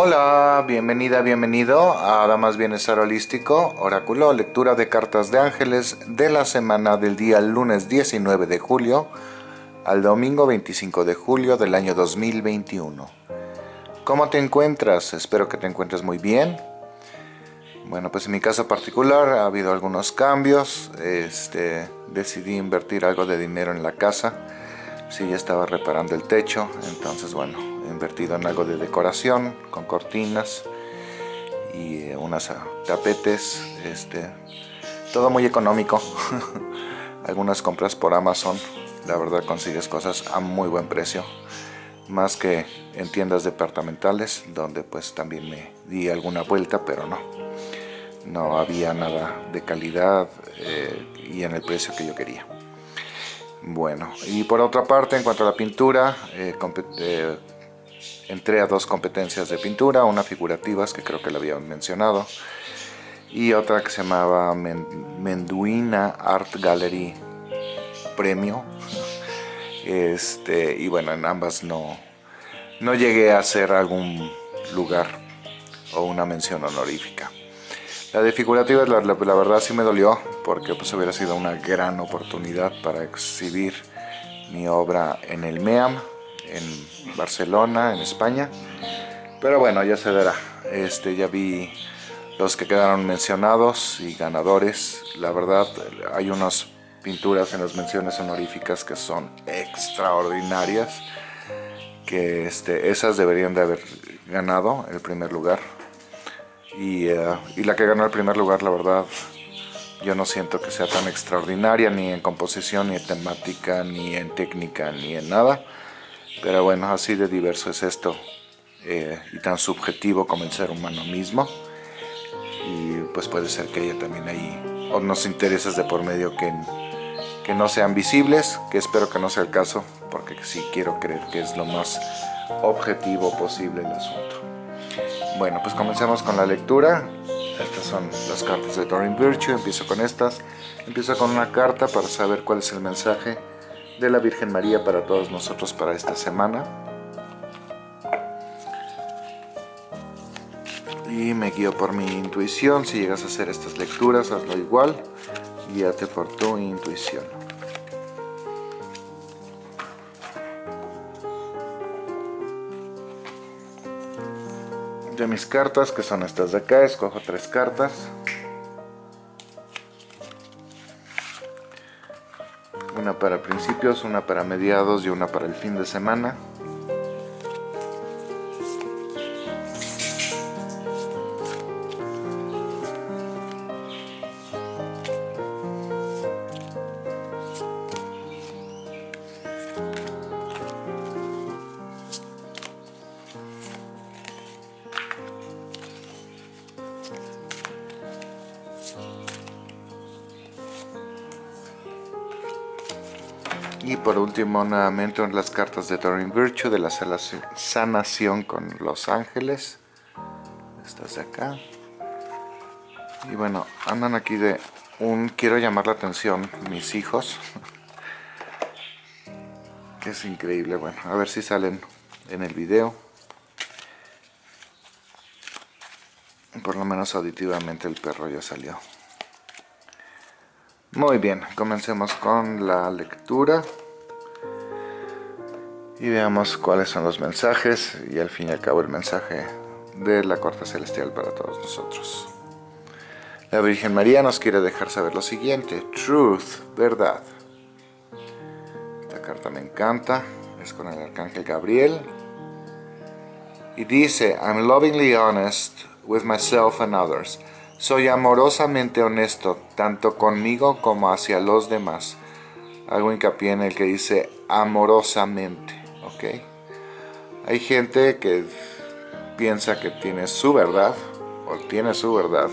Hola, bienvenida, bienvenido a Damas Bienestar Holístico, Oráculo, lectura de cartas de ángeles de la semana del día lunes 19 de julio al domingo 25 de julio del año 2021. ¿Cómo te encuentras? Espero que te encuentres muy bien. Bueno, pues en mi caso particular ha habido algunos cambios. Este, decidí invertir algo de dinero en la casa. Sí, ya estaba reparando el techo, entonces bueno, invertido en algo de decoración, con cortinas y eh, unas ah, tapetes, este, todo muy económico. Algunas compras por Amazon, la verdad consigues cosas a muy buen precio. Más que en tiendas departamentales, donde pues también me di alguna vuelta, pero no. No había nada de calidad eh, y en el precio que yo quería. Bueno, y por otra parte, en cuanto a la pintura, eh, entré a dos competencias de pintura, una figurativas, que creo que la había mencionado, y otra que se llamaba Menduina Art Gallery Premio. Este, y bueno, en ambas no, no llegué a hacer algún lugar o una mención honorífica. La de figurativas, la, verdad sí me dolió, porque pues hubiera sido una gran oportunidad para exhibir mi obra en el MEAM, en Barcelona, en España. Pero bueno, ya se verá. Este, ya vi los que quedaron mencionados y ganadores. La verdad, hay unas pinturas en las menciones honoríficas que son extraordinarias. Que este, esas deberían de haber ganado el primer lugar. Y, eh, y la que ganó el primer lugar, la verdad, yo no siento que sea tan extraordinaria ni en composición, ni en temática, ni en técnica, ni en nada. Pero bueno, así de diverso es esto eh, y tan subjetivo como el ser humano mismo. Y pues puede ser que haya también ahí unos intereses de por medio que, que no sean visibles, que espero que no sea el caso, porque sí quiero creer que es lo más objetivo posible el asunto. Bueno, pues comencemos con la lectura. Estas son las cartas de Doreen Virtue. Empiezo con estas. Empiezo con una carta para saber cuál es el mensaje de la Virgen María para todos nosotros para esta semana. Y me guío por mi intuición. Si llegas a hacer estas lecturas, hazlo igual. Guíate por tu intuición. de mis cartas, que son estas de acá, escojo tres cartas. Una para mediados y una para el fin de semana. Último, nuevamente las cartas de Doreen Virtue de la sanación con los ángeles. Estas de acá. Y bueno, andan aquí de un... Quiero llamar la atención, mis hijos. es increíble. Bueno, a ver si salen en el video. Por lo menos auditivamente el perro ya salió. Muy bien, comencemos con la lectura y veamos cuáles son los mensajes y al fin y al cabo el mensaje de la corte celestial para todos nosotros. La Virgen María nos quiere dejar saber lo siguiente, truth, verdad. Esta carta me encanta, es con el arcángel Gabriel y dice, I'm lovingly honest with myself and others. Soy amorosamente honesto, tanto conmigo como hacia los demás. Hago hincapié en el que dice amorosamente, Hay gente que piensa que tiene su verdad, o tiene su verdad,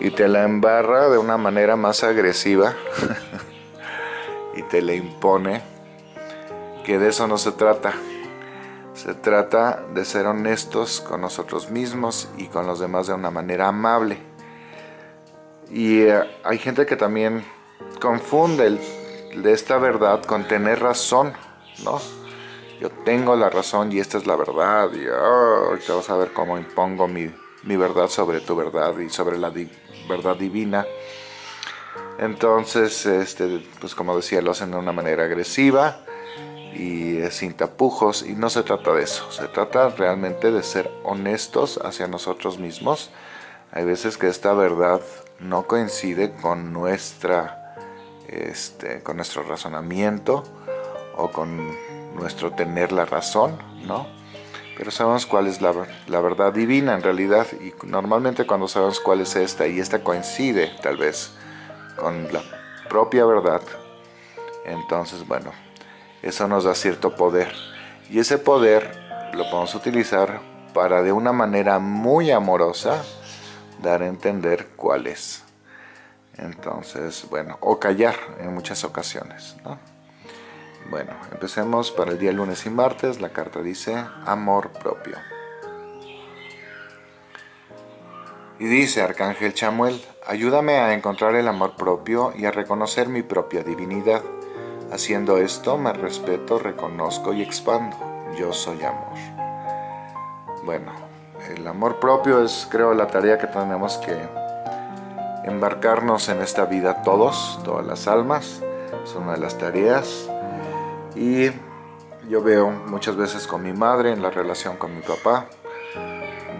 y te la embarra de una manera más agresiva, y te la impone, que de eso no se trata. Se trata de ser honestos con nosotros mismos y con los demás de una manera amable. Y eh, hay gente que también confunde de esta verdad con tener razón, ¿no? Yo tengo la razón y esta es la verdad y oh, te vas a ver cómo impongo mi, mi, verdad sobre tu verdad y sobre la verdad divina. Entonces, este, pues como decía, lo hacen de una manera agresiva y sin tapujos y no se trata de eso, se trata realmente de ser honestos hacia nosotros mismos. Hay veces que esta verdad no coincide con nuestra este, con nuestro razonamiento o con nuestro tener la razón, ¿no? Pero sabemos cuál es la, la, verdad divina en realidad y normalmente cuando sabemos cuál es esta y esta coincide tal vez con la propia verdad, entonces bueno, eso nos da cierto poder y ese poder lo podemos utilizar para de una manera muy amorosa dar a entender cuál es. Entonces, bueno, o callar en muchas ocasiones, ¿no? Bueno, empecemos para el día lunes y martes. La carta dice amor propio. Y dice Arcángel Chamuel, ayúdame a encontrar el amor propio y a reconocer mi propia divinidad. Haciendo esto me respeto, reconozco y expando. Yo soy amor. Bueno, el amor propio es creo la tarea que tenemos que embarcarnos en esta vida todos, todas las almas. Es una de las tareas y yo veo muchas veces con mi madre en la relación con mi papá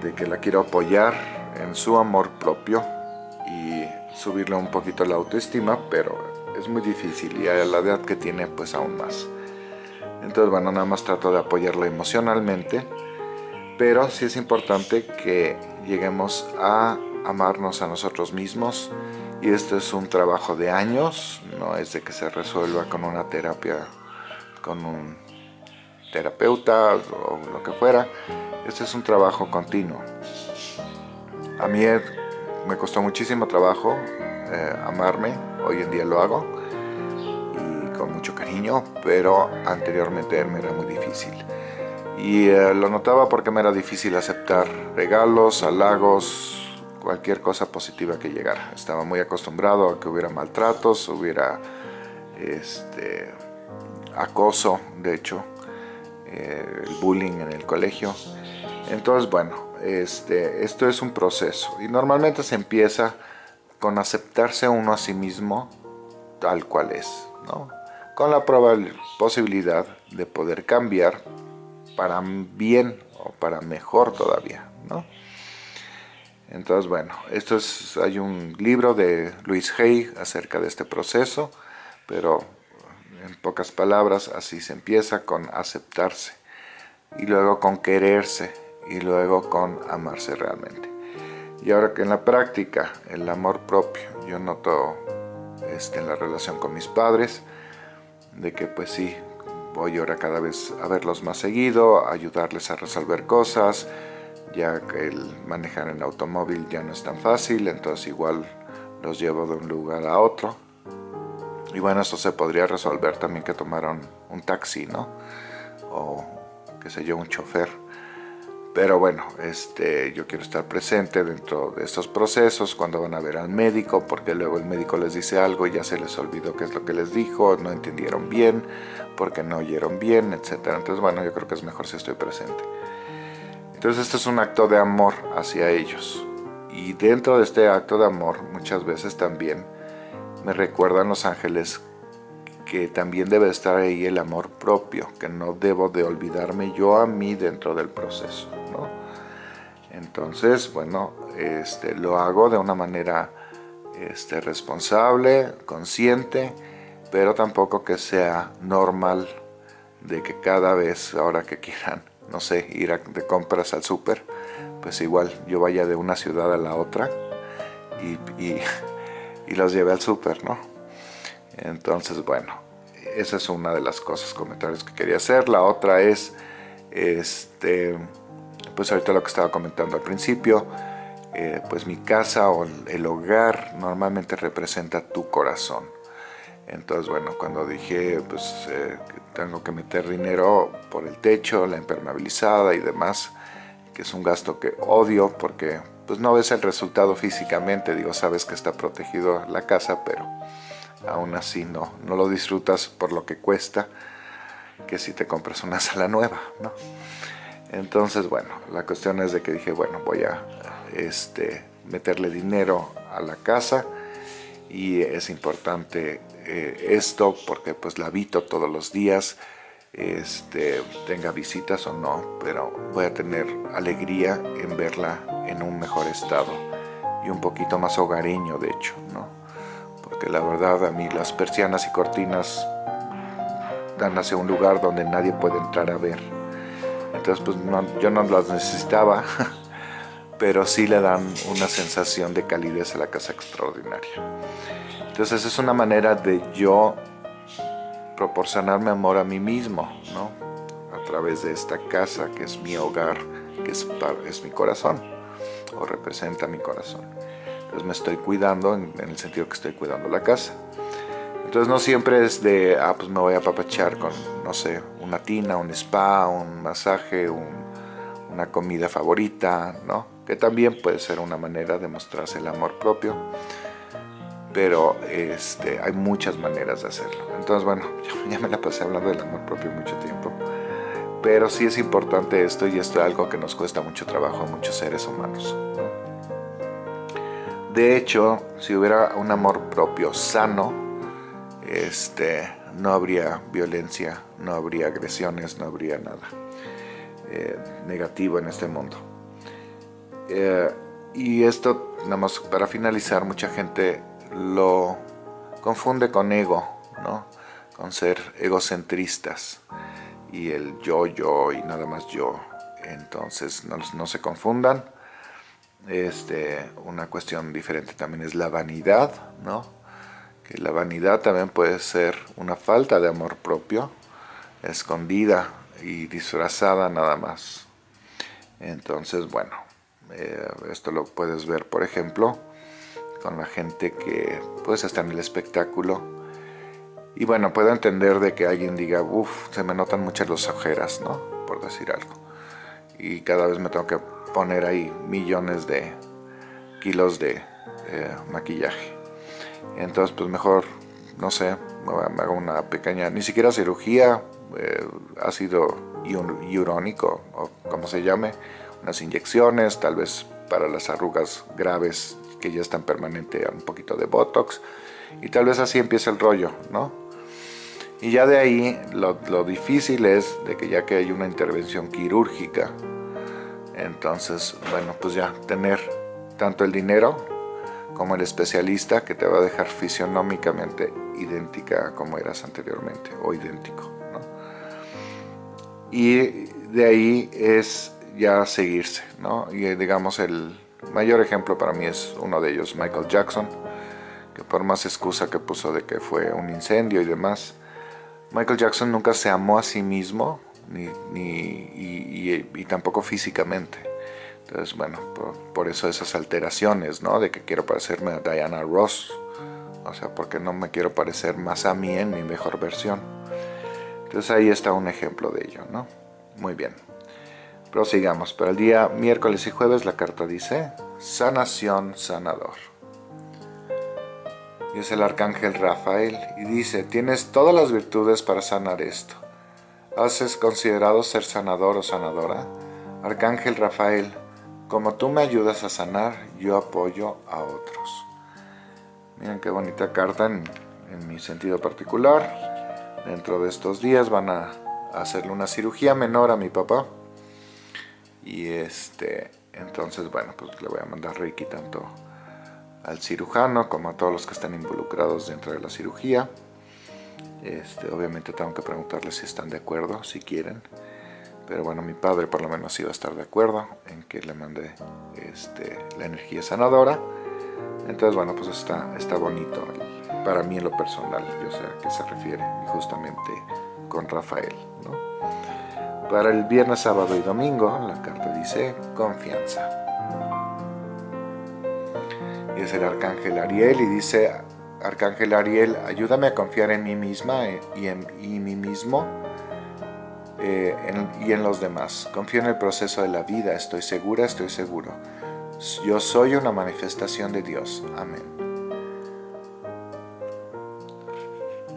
de que la quiero apoyar en su amor propio y subirle un poquito la autoestima, pero es muy difícil y a la edad que tiene pues aún más. Entonces bueno, nada más trato de apoyarla emocionalmente, pero sí es importante que lleguemos a amarnos a nosotros mismos y esto es un trabajo de años, no es de que se resuelva con una terapia, con un terapeuta o lo que fuera, este es un trabajo continuo. A mí me costó muchísimo trabajo eh, amarme, hoy en día lo hago y con mucho cariño, pero anteriormente me era muy difícil. Y eh, lo notaba porque me era difícil aceptar regalos, halagos, cualquier cosa positiva que llegara. Estaba muy acostumbrado a que hubiera maltratos, hubiera este, acoso, de hecho, eh, el bullying en el colegio. Entonces, bueno, este, esto es un proceso y normalmente se empieza con aceptarse uno a sí mismo tal cual es, ¿no? con la posibilidad de poder cambiar para bien o para mejor todavía. ¿no? Entonces, bueno, esto es, hay un libro de Luis Hay acerca de este proceso, pero en pocas palabras así se empieza con aceptarse y luego con quererse y luego con amarse realmente. Y ahora que en la práctica, el amor propio, yo noto este, en la relación con mis padres, de que pues sí, voy ahora cada vez a verlos más seguido, ayudarles a resolver cosas, ya que el manejar en automóvil ya no es tan fácil, entonces igual los llevo de un lugar a otro. Y bueno, eso se podría resolver también que tomaron un taxi, ¿no? O qué sé yo, un chofer. Pero bueno, este, yo quiero estar presente dentro de estos procesos cuando van a ver al médico, porque luego el médico les dice algo y ya se les olvidó qué es lo que les dijo, no entendieron bien, porque no oyeron bien, etc. Entonces, bueno, yo creo que es mejor si estoy presente. Entonces este es un acto de amor hacia ellos. Y dentro de este acto de amor muchas veces también me recuerdan los ángeles que también debe estar ahí el amor propio, que no debo de olvidarme yo a mí dentro del proceso. ¿no? Entonces, bueno, este, lo hago de una manera este, responsable, consciente, pero tampoco que sea normal de que cada vez, ahora que quieran, no sé, ir de compras al súper, pues igual yo vaya de una ciudad a la otra y, los lleve al súper, ¿no? Entonces, bueno, esa es una de las cosas, comentarios que quería hacer. La otra es, este, pues ahorita lo que estaba comentando al principio, eh, pues mi casa o el hogar normalmente representa tu corazón. Entonces, bueno, cuando dije, pues eh, tengo que meter dinero por el techo, la impermeabilizada y demás, que es un gasto que odio porque pues no ves el resultado físicamente, digo, sabes que está protegido la casa, pero aún así no, no lo disfrutas por lo que cuesta. que si te compras una sala nueva, ¿no? Entonces, bueno, la cuestión es de que dije, bueno, voy a este, meterle dinero a la casa y es importante eh, esto porque pues la habito todos los días, este, tenga visitas o no, pero voy a tener alegría en verla en un mejor estado y un poquito más hogareño de hecho, ¿no? Porque la verdad a mí las persianas y cortinas dan hacia un lugar donde nadie puede entrar a ver. Entonces pues yo no las necesitaba, pero sí le dan una sensación de calidez a la casa extraordinaria. Entonces es una manera de yo proporcionarme amor a mí mismo, ¿no? A través de esta casa que es mi hogar, que es, es mi corazón, o representa mi corazón. Entonces me estoy cuidando en, el sentido que estoy cuidando la casa. Entonces no siempre es de, ah, pues me voy a papachar con, no sé, una tina, un spa, un masaje, una comida favorita, ¿no? Que también puede ser una manera de mostrarse el amor propio pero este, hay muchas maneras de hacerlo. Entonces, bueno, ya me la pasé hablando del amor propio mucho tiempo, pero sí es importante esto y esto es algo que nos cuesta mucho trabajo a muchos seres humanos. De hecho, si hubiera un amor propio sano, este, no habría violencia, no habría agresiones, no habría nada eh, negativo en este mundo. Eh, y esto, nada más para finalizar, mucha gente lo confunde con ego, ¿no? con ser egocentristas y el yo, yo y nada más yo. Entonces no, se confundan. Este, una cuestión diferente también es la vanidad, ¿no? que la vanidad también puede ser una falta de amor propio, escondida y disfrazada nada más. Entonces, bueno, eh, esto lo puedes ver, por ejemplo, con la gente que pues está en el espectáculo. Y bueno, puedo entender de que alguien diga, uff, se me notan muchas las ojeras, ¿no? Por decir algo. Y cada vez me tengo que poner ahí millones de kilos de eh, maquillaje. Entonces, pues mejor, no sé, me hago una pequeña, ni siquiera cirugía, eh, ácido hialurónico o como se llame, unas inyecciones, tal vez para las arrugas graves que ya están permanente un poquito de Botox y tal vez así empieza el rollo, ¿no? Y ya de ahí lo, difícil es de que ya que hay una intervención quirúrgica, entonces, bueno, pues ya tener tanto el dinero como el especialista que te va a dejar fisionómicamente idéntica como eras anteriormente o idéntico, ¿no? Y de ahí es ya seguirse, ¿no? Y digamos el, mayor ejemplo para mí es uno de ellos, Michael Jackson, que por más excusa que puso de que fue un incendio y demás, Michael Jackson nunca se amó a sí mismo, ni, y, tampoco físicamente. Entonces, bueno, por, eso esas alteraciones, ¿no? De que quiero parecerme a Diana Ross, o sea, porque no me quiero parecer más a mí en mi mejor versión. Entonces ahí está un ejemplo de ello, ¿no? Muy bien. Prosigamos. Para el día miércoles y jueves la carta dice sanación sanador. Y es el arcángel Rafael y dice, tienes todas las virtudes para sanar esto. ¿Haces considerado ser sanador o sanadora? Arcángel Rafael, como tú me ayudas a sanar, yo apoyo a otros. Miren qué bonita carta en, en mi sentido particular. Dentro de estos días van a hacerle una cirugía menor a mi papá y este entonces bueno pues le voy a mandar reiki tanto al cirujano como a todos los que están involucrados dentro de la cirugía. Este, obviamente tengo que preguntarles si están de acuerdo, si quieren. Pero bueno, mi padre por lo menos iba a estar de acuerdo en que le mande este, la energía sanadora. Entonces bueno, pues está, está bonito para mí en lo personal, yo sé a qué se refiere justamente con Rafael ¿no? Para el viernes, sábado y domingo, la carta dice confianza. Y es el Arcángel Ariel y dice, Arcángel Ariel, ayúdame a confiar en mí misma y en mí mismo eh, y en los demás. Confío en el proceso de la vida, estoy segura, estoy seguro. Yo soy una manifestación de Dios. Amén.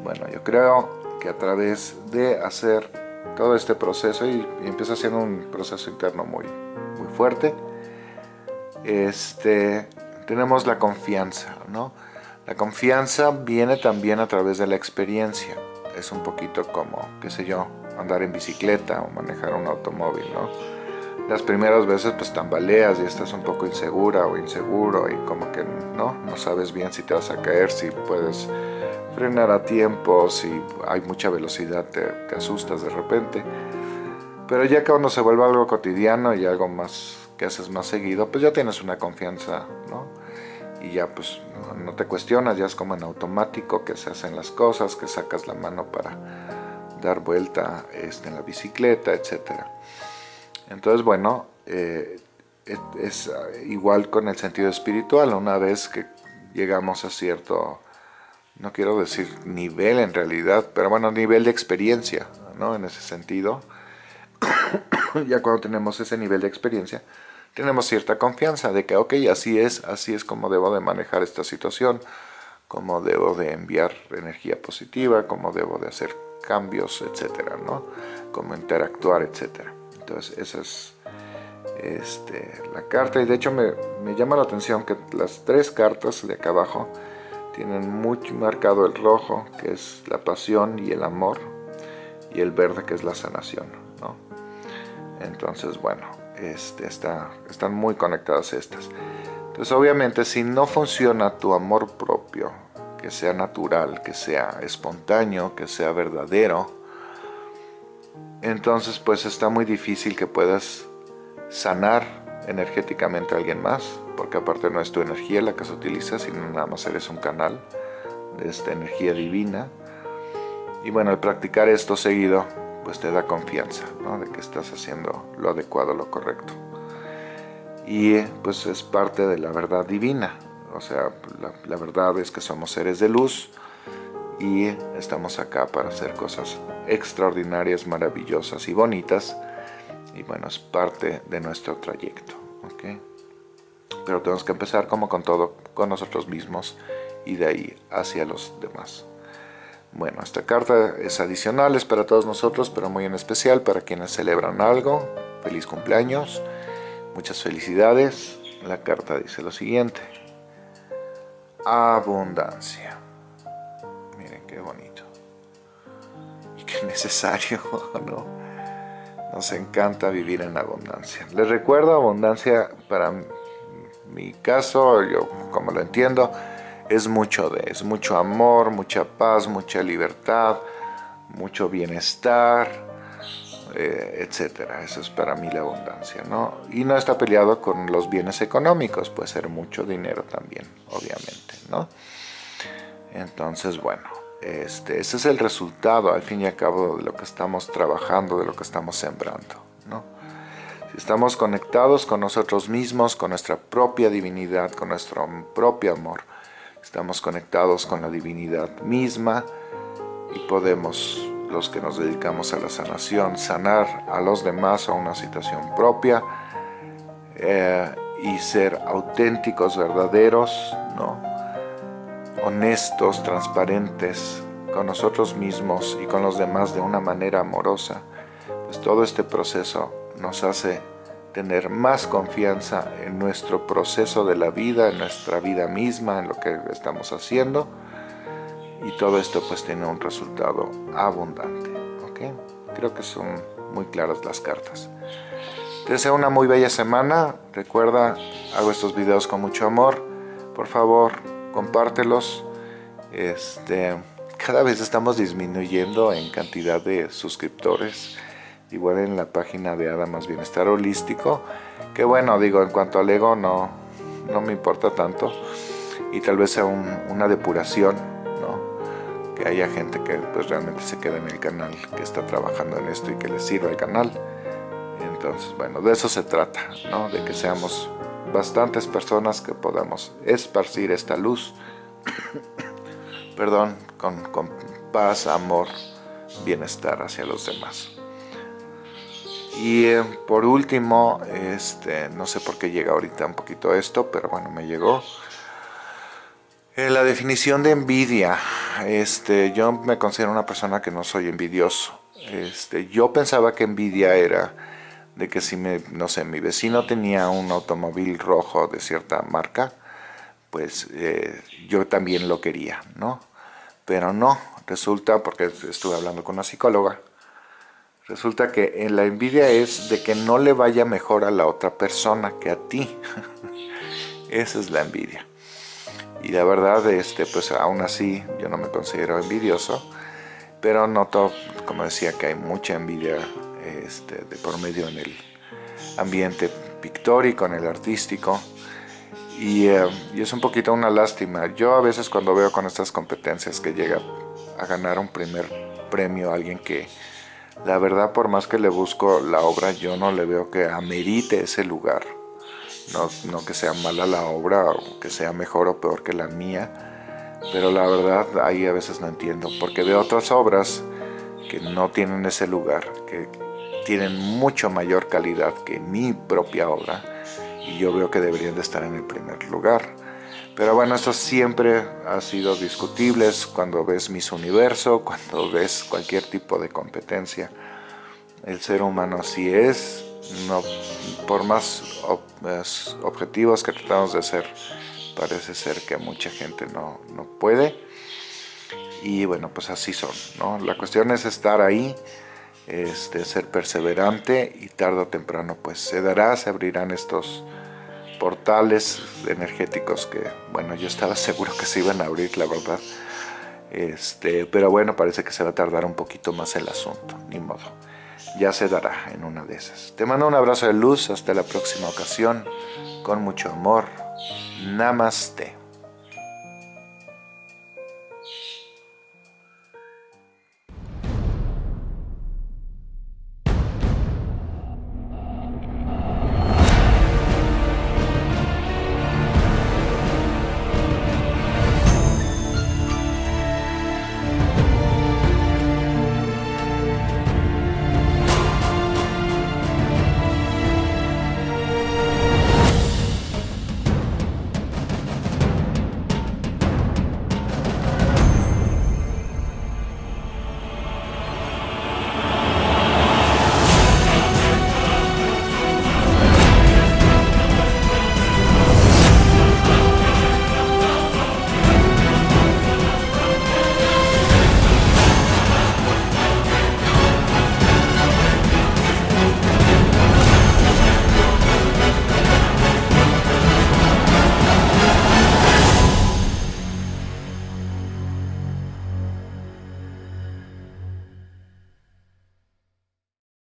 Bueno, yo creo que a través de hacer todo este proceso y, empieza siendo un proceso interno muy, muy fuerte, este, tenemos la confianza, ¿no? La confianza viene también a través de la experiencia. Es un poquito como, qué sé yo, andar en bicicleta o manejar un automóvil, ¿no? Las primeras veces pues tambaleas y estás un poco insegura o inseguro y como que no, no sabes bien si te vas a caer, si puedes frenar a tiempo, si hay mucha velocidad te, asustas de repente. Pero ya cuando se vuelve algo cotidiano y algo más que haces más seguido, pues ya tienes una confianza, ¿no? Y ya pues no te cuestionas, ya es como en automático que se hacen las cosas, que sacas la mano para dar vuelta este, en la bicicleta, etc. Entonces, bueno, eh, es, igual con el sentido espiritual, una vez que llegamos a cierto, no quiero decir nivel en realidad, pero bueno, nivel de experiencia, ¿no? En ese sentido, ya cuando tenemos ese nivel de experiencia, tenemos cierta confianza de que, ok, así es, así es como debo de manejar esta situación, como debo de enviar energía positiva, como debo de hacer cambios, etcétera, ¿no? Como interactuar, etcétera. Entonces, esa es este, la carta y de hecho me, me, llama la atención que las tres cartas de acá abajo tienen muy marcado el rojo, que es la pasión y el amor, y el verde, que es la sanación, ¿no? Entonces, bueno, este, está, están muy conectadas estas. Entonces obviamente si no funciona tu amor propio, que sea natural, que sea espontáneo, que sea verdadero, entonces pues está muy difícil que puedas sanar energéticamente a alguien más, porque aparte no es tu energía la que se utiliza, sino nada más eres un canal de esta energía divina. Y bueno, al practicar esto seguido, pues te da confianza de que estás haciendo lo adecuado, lo correcto. Y pues es parte de la verdad divina, o sea, la, verdad es que somos seres de luz y estamos acá para hacer cosas extraordinarias, maravillosas y bonitas. Y bueno, es parte de nuestro trayecto. Pero tenemos que empezar como con todo, con nosotros mismos y de ahí hacia los demás. Bueno, esta carta es adicional, es para todos nosotros, pero muy en especial para quienes celebran algo. Feliz cumpleaños, muchas felicidades. La carta dice lo siguiente. Abundancia. Miren qué bonito. Y qué necesario, ¿no? Nos encanta vivir en abundancia. Les recuerdo, abundancia para mi caso, yo como lo entiendo, es mucho de, es mucho amor, mucha paz, mucha libertad, mucho bienestar, eh, etcétera. Eso es para mí la abundancia, ¿no? Y no está peleado con los bienes económicos, puede ser mucho dinero también, obviamente, ¿no? Entonces, bueno, este, ese es el resultado, al fin y al cabo, de lo que estamos trabajando, de lo que estamos sembrando, estamos conectados con nosotros mismos, con nuestra propia divinidad, con nuestro propio amor, estamos conectados con la divinidad misma y podemos, los que nos dedicamos a la sanación, sanar a los demás a una situación propia eh, y ser auténticos, verdaderos, ¿no? honestos, transparentes con nosotros mismos y con los demás de una manera amorosa, pues todo este proceso nos hace tener más confianza en nuestro proceso de la vida, en nuestra vida misma, en lo que estamos haciendo. Y todo esto pues tiene un resultado abundante. Creo que son muy claras las cartas. Te deseo una muy bella semana. Recuerda, hago estos videos con mucho amor. Por favor, compártelos. Este, cada vez estamos disminuyendo en cantidad de suscriptores igual en la página de Adamas Bienestar Holístico, que bueno, digo, en cuanto al ego no, no me importa tanto, y tal vez sea una depuración, ¿no? que haya gente que pues realmente se quede en el canal, que está trabajando en esto y que le sirva el canal. Entonces, bueno, de eso se trata, ¿no? de que seamos bastantes personas que podamos esparcir esta luz, perdón, con, con paz, amor, bienestar hacia los demás. Y por último, este, no sé por qué llega ahorita un poquito esto, pero bueno, me llegó. Eh, la definición de envidia. este, yo me considero una persona que no soy envidioso. Este, yo pensaba que envidia era de que si me, no sé, mi vecino tenía un automóvil rojo de cierta marca, pues eh, yo también lo quería, ¿no? Pero no, resulta, porque estuve hablando con una psicóloga, resulta que en la envidia es de que no le vaya mejor a la otra persona que a ti. Esa es la envidia. Y la verdad, este, pues aún así yo no me considero envidioso, pero noto, como decía, que hay mucha envidia este, de por medio en el ambiente pictórico, en el artístico, eh, y, es un poquito una lástima. Yo a veces cuando veo con estas competencias que llega a ganar un primer premio alguien que la verdad por más que le busco la obra yo no le veo que amerite ese lugar. No, no que sea mala la obra o que sea mejor o peor que la mía, pero la verdad ahí a veces no entiendo porque veo otras obras que no tienen ese lugar, que tienen mucho mayor calidad que mi propia obra y yo veo que deberían de estar en el primer lugar. Pero bueno, esto siempre ha sido discutible cuando ves Miss Universo, cuando ves cualquier tipo de competencia. El ser humano así es, no, por más objetivos que tratamos de hacer, parece ser que mucha gente no, no puede. Y bueno, pues así son, ¿no? La cuestión es estar ahí, este, ser perseverante y tarde o temprano pues se dará, se abrirán estos portales energéticos que, bueno, yo estaba seguro que se iban a abrir, la verdad. Este, pero bueno, parece que se va a tardar un poquito más el asunto, ni modo. Ya se dará en una de esas. Te mando un abrazo de luz, hasta la próxima ocasión, con mucho amor. Namaste.